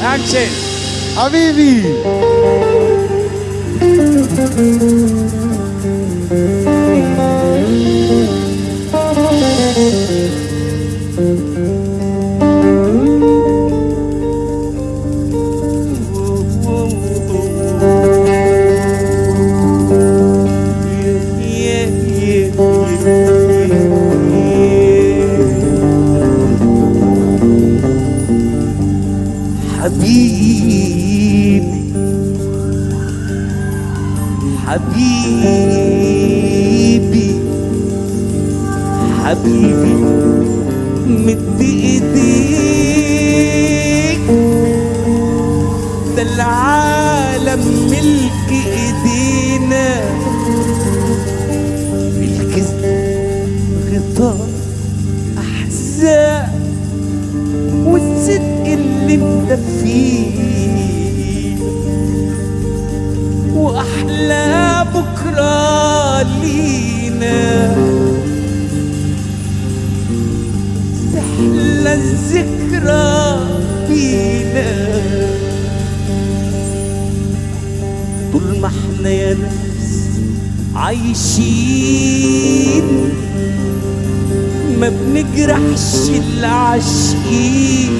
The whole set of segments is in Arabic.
Action, Avivi. حبيبي مدي إيديك. ده العالم ملك إيدينا. بالكذب غطاء احزان والصدق اللي مدفيه وأحلى بكرة ليك. ذكرى بينا طول ما إحنا يا نفس عايشين ما بنجرحش العاشقين.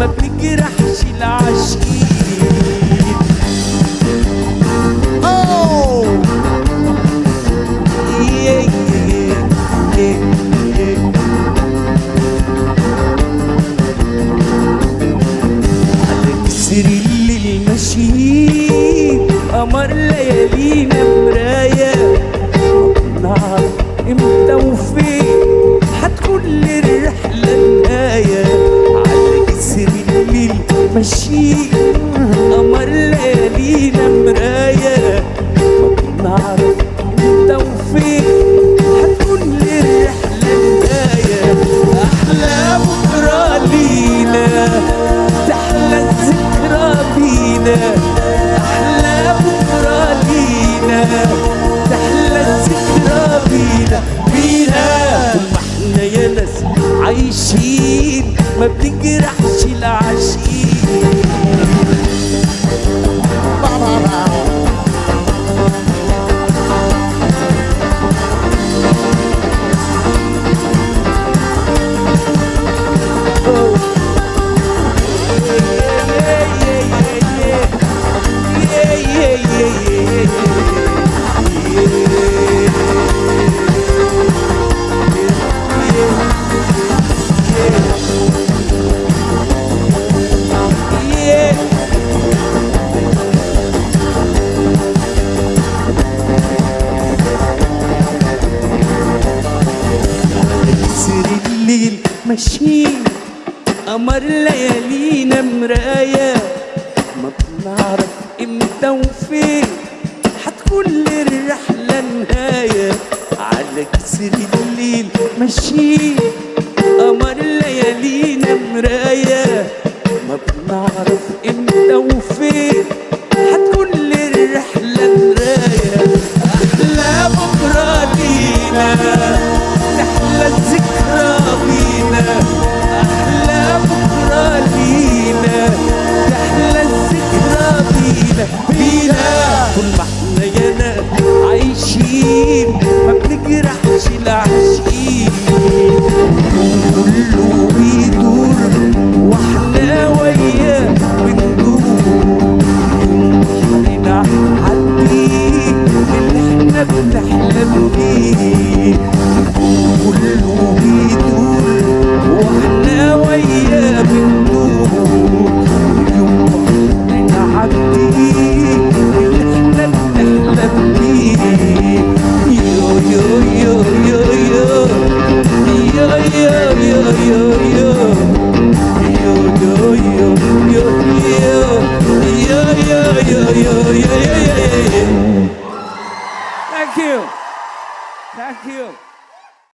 ما بنجرح she ماشيين قمر ليالينا مراية ما بنعرف إمتى وفين. هتكون للرحلة نهاية. على جسر الليل ماشيين قمر ليالينا مراية ما بنعرف إمتى وفين. طول ما إحنا عايشين ما بنجرحش العاشقين كله بيدور